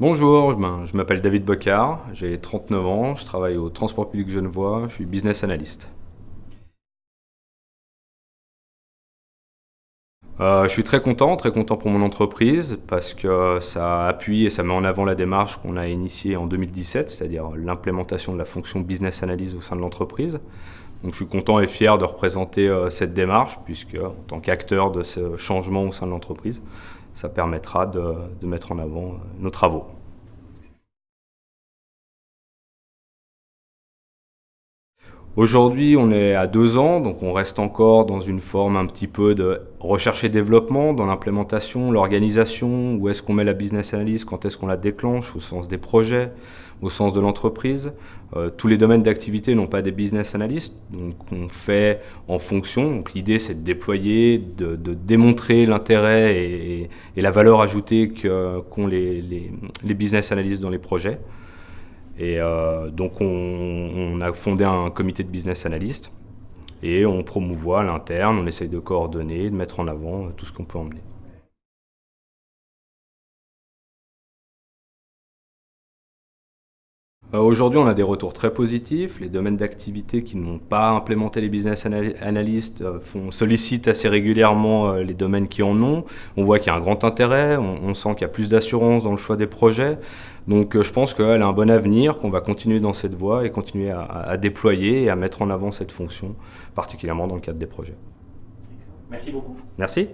Bonjour, je m'appelle David Bocard, j'ai 39 ans, je travaille au Transport public Genevois, je suis business analyst. Euh, je suis très content, très content pour mon entreprise parce que ça appuie et ça met en avant la démarche qu'on a initiée en 2017, c'est-à-dire l'implémentation de la fonction business analyst au sein de l'entreprise. Donc je suis content et fier de représenter euh, cette démarche puisque en tant qu'acteur de ce changement au sein de l'entreprise, ça permettra de, mettre en avant euh, nos travaux. Aujourd'hui, on est à deux ans, donc on reste encore dans une forme un petit peu de recherche et développement dans l'implémentation, l'organisation, où est-ce qu'on met la business analyse, quand est-ce qu'on la déclenche, au sens des projets, au sens de l'entreprise. Euh, tous les domaines d'activité n'ont pas des business analysts, donc on fait en fonction. L'idée c'est de déployer, de, démontrer l'intérêt et, la valeur ajoutée qu'ont les, les business analysts dans les projets. Et euh, donc on, a fondé un comité de business analyst et on promouvoit à l'interne, on essaye de coordonner, de mettre en avant tout ce qu'on peut emmener. Aujourd'hui, on a des retours très positifs. Les domaines d'activité qui n'ont pas implémenté les business analysts euh, font, sollicitent assez régulièrement les domaines qui en ont. On voit qu'il y a un grand intérêt, on sent qu'il y a plus d'assurance dans le choix des projets. Donc euh, je pense qu'elle a un bon avenir, qu'on va continuer dans cette voie et continuer à, déployer et à mettre en avant cette fonction, particulièrement dans le cadre des projets. Merci beaucoup. Merci.